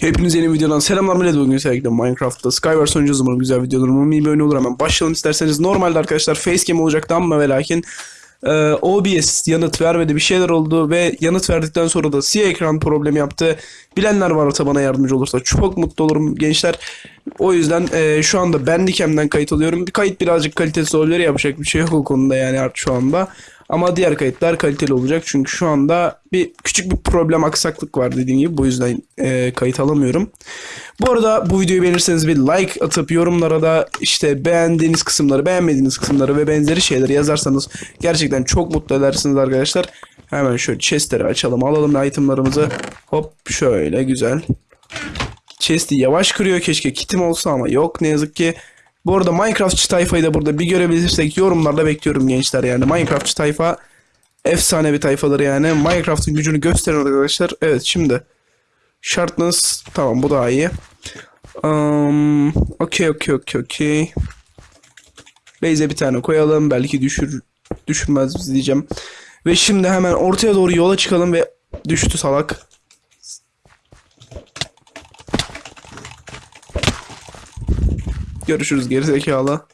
Hepinize yeni videodan selamlar. Millet bugün sevgili Minecraft'ta Skywars oynayacağız. Umarım güzel videodur. Umarım iyi bir oyun olur. Hemen başlayalım isterseniz. Normalde arkadaşlar facecam olacaktı ama ve lakin e, OBS yanıt vermedi bir şeyler oldu ve yanıt verdikten sonra da siyah ekran problemi yaptı. Bilenler varsa bana yardımcı olursa çok mutlu olurum gençler. O yüzden e, şu anda Bandicam'den kayıt alıyorum. Kayıt birazcık kalitesiz olabilir. Yapacak bir şey yok o konuda yani artık şu anda ama diğer kayıtlar kaliteli olacak çünkü şu anda bir küçük bir problem aksaklık var dediğim gibi bu yüzden e, kayıt alamıyorum. Bu arada bu videoyu beğenirseniz bir like atıp yorumlara da işte beğendiğiniz kısımları beğenmediğiniz kısımları ve benzeri şeyleri yazarsanız gerçekten çok mutlu edersiniz arkadaşlar. Hemen şöyle chestleri açalım alalım itemlarımızı hop şöyle güzel. Chest'i yavaş kırıyor keşke kitim olsa ama yok ne yazık ki. Bu arada Minecraftçı tayfayı da burada bir görebilirsek yorumlarda bekliyorum gençler yani Minecraftçı tayfa efsane bir tayfadır yani Minecraft'ın gücünü gösterin arkadaşlar. Evet şimdi Sharpness tamam bu daha iyi. Um, okey okey okey okey. Base'e bir tane koyalım belki düşür düşürmez diyeceğim. Ve şimdi hemen ortaya doğru yola çıkalım ve düştü salak. Görüşürüz gerizekalı.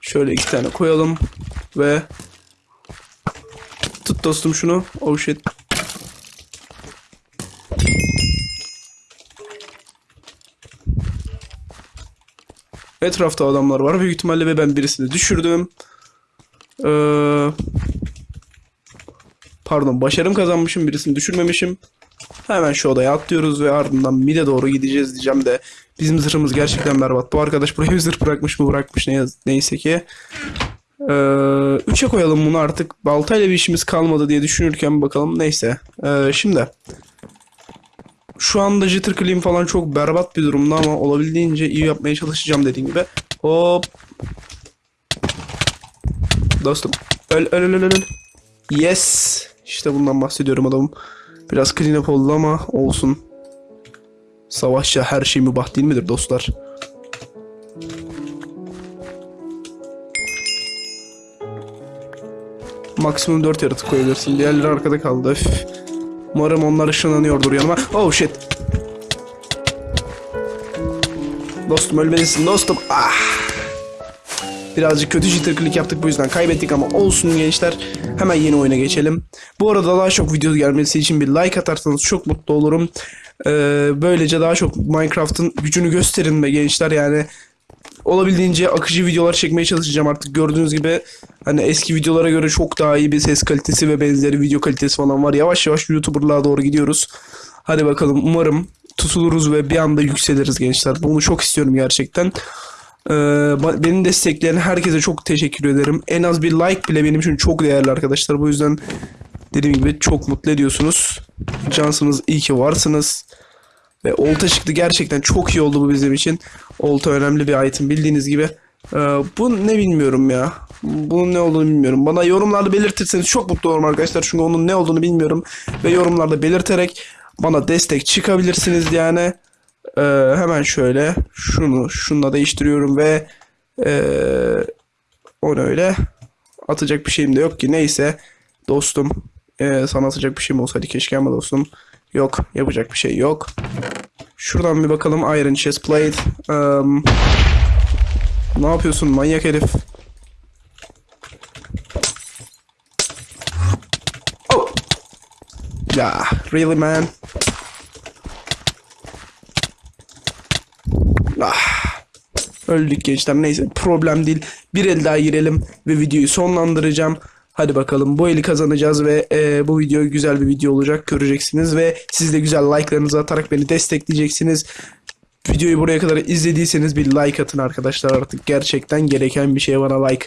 Şöyle iki tane koyalım ve tut dostum şunu. Oh shit. Etrafta adamlar var büyük ihtimalle ve ben birisini düşürdüm. Ee, pardon başarım kazanmışım birisini düşürmemişim. Hemen şu odaya atlıyoruz ve ardından mide doğru gideceğiz diyeceğim de bizim zırhımız gerçekten berbat. Bu arkadaş buraya bir zırh bırakmış mı bırakmış ne neyse ki. Ee, üçe koyalım bunu artık. Baltayla bir işimiz kalmadı diye düşünürken bakalım neyse. Ee, şimdi şu anda jitter clean falan çok berbat bir durumda ama olabildiğince iyi yapmaya çalışacağım dediğim gibi. Hop. Dostum. Öl öl öl öl. Yes. İşte bundan bahsediyorum adamım. Biraz clean up oldu ama olsun. Savaşça her şey mübah değil midir dostlar? Maksimum 4 yaratık koyabilirsin. Diğerleri arkada kaldı. Üf. Umarım onlar ışınlanıyordur yanıma. Oh shit. Dostum ölmelisin dostum. Ah. Birazcık kötü jitter click yaptık bu yüzden kaybettik ama olsun gençler. Hemen yeni oyuna geçelim. Bu arada daha çok video gelmesi için bir like atarsanız çok mutlu olurum. Ee, böylece daha çok Minecraft'ın gücünü gösterin be gençler yani. Olabildiğince akıcı videolar çekmeye çalışacağım artık gördüğünüz gibi hani eski videolara göre çok daha iyi bir ses kalitesi ve benzeri video kalitesi falan var. Yavaş yavaş YouTuber'lığa doğru gidiyoruz. Hadi bakalım umarım tutuluruz ve bir anda yükseliriz gençler. Bunu çok istiyorum gerçekten. Ee, beni destekleyen herkese çok teşekkür ederim. En az bir like bile benim için çok değerli arkadaşlar. Bu yüzden dediğim gibi çok mutlu ediyorsunuz. Cansınız, iyi ki varsınız. Ve olta çıktı gerçekten çok iyi oldu bu bizim için. Olta önemli bir item bildiğiniz gibi. Ee, bu ne bilmiyorum ya. Bunun ne olduğunu bilmiyorum. Bana yorumlarda belirtirseniz çok mutlu olurum arkadaşlar. Çünkü onun ne olduğunu bilmiyorum. Ve yorumlarda belirterek bana destek çıkabilirsiniz yani. Ee, hemen şöyle şunu şununla değiştiriyorum ve ee, onu öyle atacak bir şeyim de yok ki. Neyse dostum ee, sana atacak bir şeyim olsaydı keşke ama dostum yok yapacak bir şey yok. Şuradan bir bakalım. Iron Chest Plate Eee, ne yapıyorsun manyak herif? Oh! Ya really man Ah. Öldük gençler neyse problem değil. Bir el daha girelim ve videoyu sonlandıracağım. Hadi bakalım bu eli kazanacağız ve e, bu video güzel bir video olacak göreceksiniz ve siz de güzel like'larınızı atarak beni destekleyeceksiniz. Videoyu buraya kadar izlediyseniz bir like atın arkadaşlar artık gerçekten gereken bir şey bana like.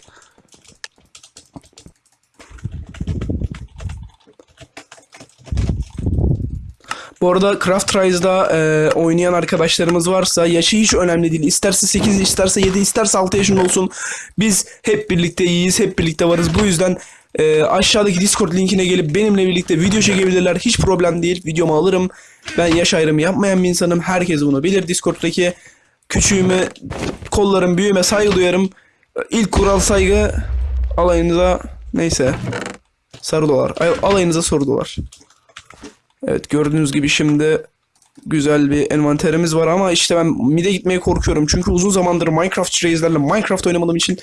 Bu arada Craft Rise'da e, oynayan arkadaşlarımız varsa yaşı hiç önemli değil. İsterse 8, isterse 7, isterse 6 yaşında olsun. Biz hep birlikte iyiyiz, hep birlikte varız. Bu yüzden e, aşağıdaki Discord linkine gelip benimle birlikte video çekebilirler. Hiç problem değil. Videomu alırım. Ben yaş ayrımı yapmayan bir insanım. Herkes bunu bilir. Discord'daki küçüğüme, kollarım büyüğüme saygı duyarım. İlk kural saygı alayınıza neyse. Sarı dolar. Ay- Alayınıza sarı dolar. Evet gördüğünüz gibi şimdi güzel bir envanterimiz var ama işte ben mid'e gitmeye korkuyorum. Çünkü uzun zamandır Minecraft reislerle Minecraft oynamadığım için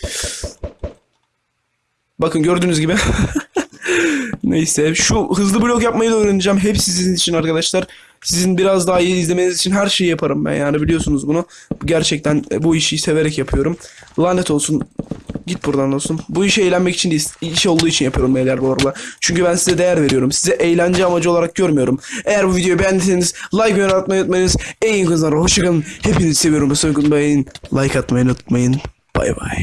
Bakın gördüğünüz gibi Neyse şu hızlı blok yapmayı da öğreneceğim. Hep sizin için arkadaşlar. Sizin biraz daha iyi izlemeniz için her şeyi yaparım ben yani biliyorsunuz bunu. Gerçekten bu işi severek yapıyorum. Lanet olsun. Git buradan dostum. Bu işi eğlenmek için değil, iş olduğu için yapıyorum beyler bu arada. Çünkü ben size değer veriyorum. Size eğlence amacı olarak görmüyorum. Eğer bu videoyu beğendiyseniz like ve atmayı unutmayınız. En iyi kızlar hoşçakalın. Hepinizi seviyorum. Sakın beğenin. Like atmayı unutmayın. Bay bay.